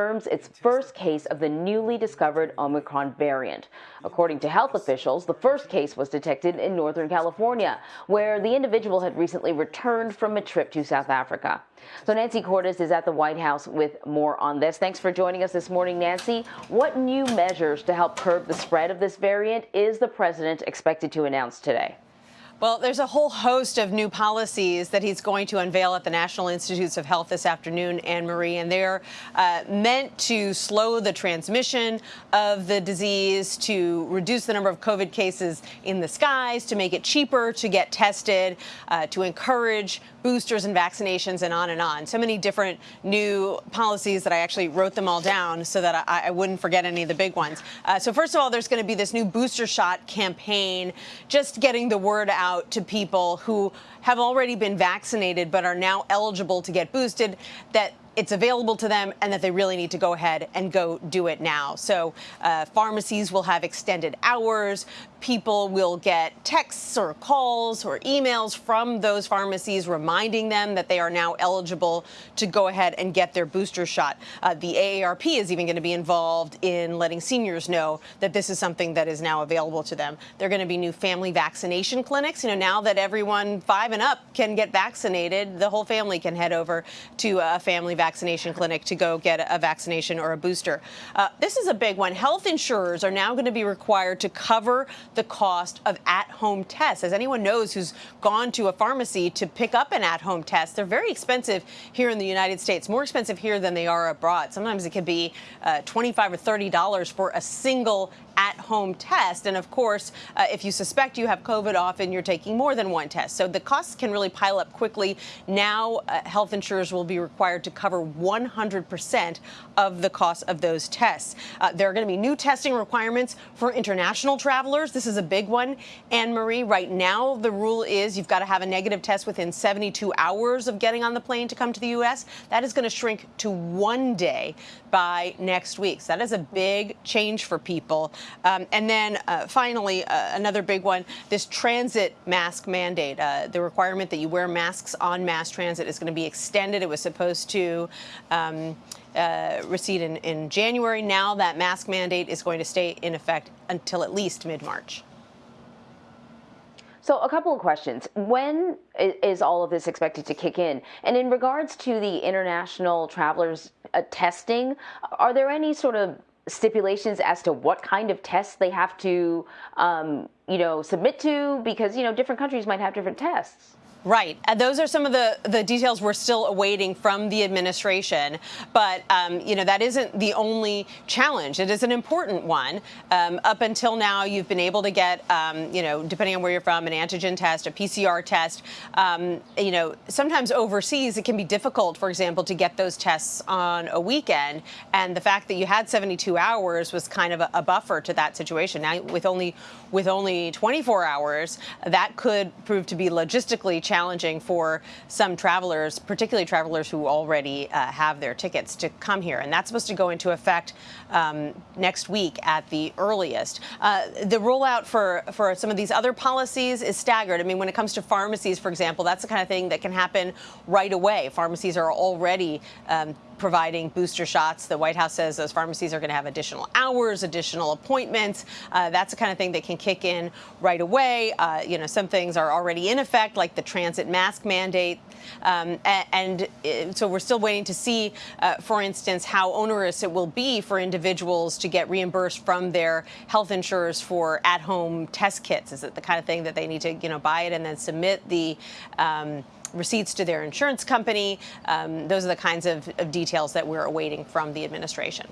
confirms its first case of the newly discovered Omicron variant. According to health officials, the first case was detected in Northern California, where the individual had recently returned from a trip to South Africa. So Nancy Cordes is at the White House with more on this. Thanks for joining us this morning, Nancy. What new measures to help curb the spread of this variant is the president expected to announce today? Well, there's a whole host of new policies that he's going to unveil at the National Institutes of Health this afternoon, Anne Marie, and they're uh, meant to slow the transmission of the disease, to reduce the number of COVID cases in the skies, to make it cheaper to get tested, uh, to encourage boosters and vaccinations, and on and on. So many different new policies that I actually wrote them all down so that I, I wouldn't forget any of the big ones. Uh, so first of all, there's going to be this new booster shot campaign, just getting the word out out to people who have already been vaccinated but are now eligible to get boosted that it's available to them and that they really need to go ahead and go do it now. So uh, pharmacies will have extended hours. People will get texts or calls or emails from those pharmacies reminding them that they are now eligible to go ahead and get their booster shot. Uh, the AARP is even going to be involved in letting seniors know that this is something that is now available to them. There are going to be new family vaccination clinics. You know, now that everyone five and up can get vaccinated, the whole family can head over to a family vaccination clinic to go get a vaccination or a booster. Uh, this is a big one. Health insurers are now going to be required to cover the cost of at-home tests. As anyone knows who's gone to a pharmacy to pick up an at-home test, they're very expensive here in the United States, more expensive here than they are abroad. Sometimes it could be uh, 25 or $30 for a single at-home test. And of course, uh, if you suspect you have COVID, often you're taking more than one test. So the costs can really pile up quickly. Now, uh, health insurers will be required to cover 100% of the cost of those tests. Uh, there are going to be new testing requirements for international travelers. This is a big one. Anne Marie, right now, the rule is you've got to have a negative test within 72 hours of getting on the plane to come to the U.S. That is going to shrink to one day by next week. So that is a big change for people. Um, and then uh, finally, uh, another big one, this transit mask mandate. Uh, the requirement that you wear masks on mass transit is going to be extended. It was supposed to um, uh, recede in, in January. Now that mask mandate is going to stay in effect until at least mid-March. So a couple of questions. When is all of this expected to kick in? And in regards to the international travelers uh, testing, are there any sort of stipulations as to what kind of tests they have to, um, you know, submit to? Because, you know, different countries might have different tests. Right. Uh, those are some of the, the details we're still awaiting from the administration. But, um, you know, that isn't the only challenge. It is an important one. Um, up until now, you've been able to get, um, you know, depending on where you're from, an antigen test, a PCR test. Um, you know, sometimes overseas, it can be difficult, for example, to get those tests on a weekend. And the fact that you had 72 hours was kind of a, a buffer to that situation. Now, with only with only 24 hours, that could prove to be logistically challenging for some travelers, particularly travelers who already uh, have their tickets to come here. And that's supposed to go into effect um, next week at the earliest. Uh, the rollout for, for some of these other policies is staggered. I mean, when it comes to pharmacies, for example, that's the kind of thing that can happen right away. Pharmacies are already um, providing booster shots. The White House says those pharmacies are going to have additional hours, additional appointments. Uh, that's the kind of thing that can kick in right away. Uh, you know, some things are already in effect, like the transit mask mandate. Um, and, and, so we're still waiting to see, uh, for instance, how onerous it will be for individuals to get reimbursed from their health insurers for at-home test kits. Is it the kind of thing that they need to, you know, buy it and then submit the um, receipts to their insurance company. Um, those are the kinds of, of, details that we're awaiting from the administration.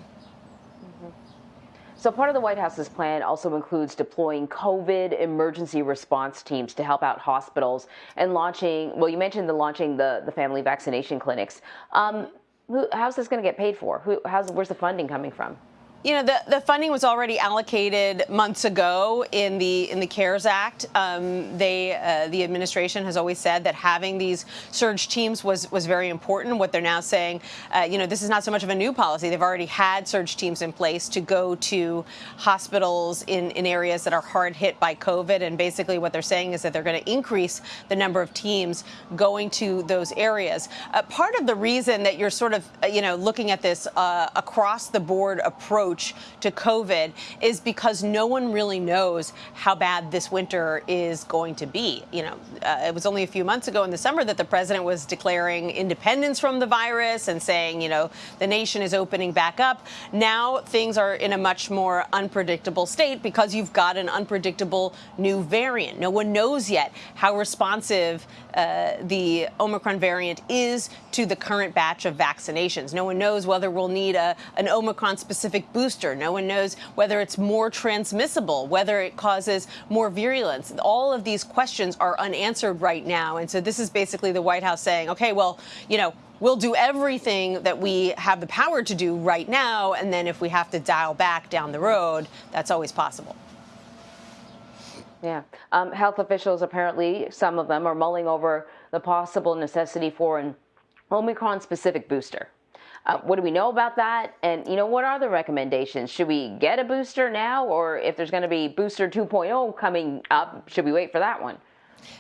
So part of the White House's plan also includes deploying COVID emergency response teams to help out hospitals and launching, well, you mentioned the launching the, the family vaccination clinics. Um, who, how's this going to get paid for? Who, how's, where's the funding coming from? You know, the, the funding was already allocated months ago in the in the CARES Act. Um, they uh, the administration has always said that having these surge teams was was very important. What they're now saying, uh, you know, this is not so much of a new policy. They've already had surge teams in place to go to hospitals in in areas that are hard hit by COVID. And basically, what they're saying is that they're going to increase the number of teams going to those areas. Uh, part of the reason that you're sort of uh, you know looking at this uh, across the board approach approach to COVID is because no one really knows how bad this winter is going to be. You know, uh, it was only a few months ago in the summer that the president was declaring independence from the virus and saying, you know, the nation is opening back up. Now things are in a much more unpredictable state because you've got an unpredictable new variant. No one knows yet how responsive uh, the Omicron variant is to the current batch of vaccinations. No one knows whether we'll need a, an Omicron specific. No one knows whether it's more transmissible, whether it causes more virulence. All of these questions are unanswered right now. And so this is basically the White House saying, okay, well, you know, we'll do everything that we have the power to do right now. And then if we have to dial back down the road, that's always possible. Yeah. Um, health officials, apparently, some of them are mulling over the possible necessity for an Omicron specific booster. Uh, what do we know about that? And, you know, what are the recommendations? Should we get a booster now? Or if there's going to be booster 2.0 coming up, should we wait for that one?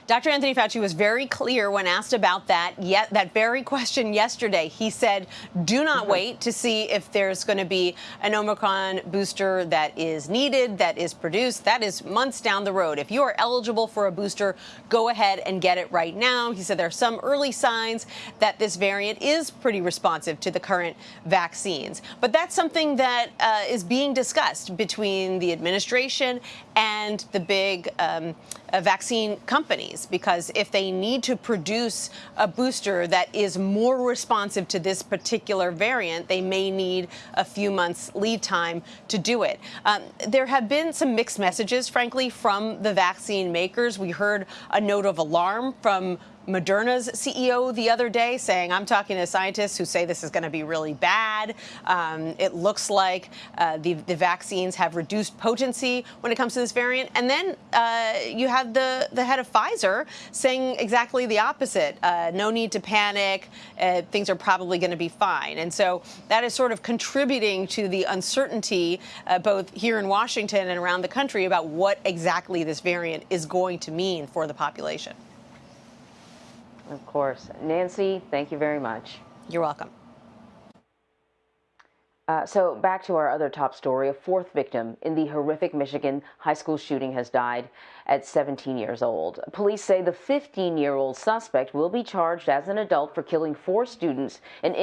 Dr. Anthony Fauci was very clear when asked about that yet that very question yesterday. He said, "Do not mm-hmm. wait to see if there's going to be an Omicron booster that is needed, that is produced. That is months down the road. If you are eligible for a booster, go ahead and get it right now." He said there are some early signs that this variant is pretty responsive to the current vaccines, but that's something that uh, is being discussed between the administration and the big um, uh, vaccine companies because if they need to produce a booster that is more responsive to this particular variant, they may need a few months lead time to do it. Um, there have been some mixed messages, frankly, from the vaccine makers. We heard a note of alarm from Moderna's CEO the other day saying, I'm talking to scientists who say this is going to be really bad. Um, it looks like uh, the, the, vaccines have reduced potency when it comes to this variant. And then uh, you have the, the head of Pfizer saying exactly the opposite. Uh, no need to panic. Uh, things are probably going to be fine. And so that is sort of contributing to the uncertainty uh, both here in Washington and around the country about what exactly this variant is going to mean for the population. Of course. Nancy, thank you very much. You're welcome. Uh, so back to our other top story. A fourth victim in the horrific Michigan high school shooting has died at 17 years old. Police say the 15-year-old suspect will be charged as an adult for killing four students and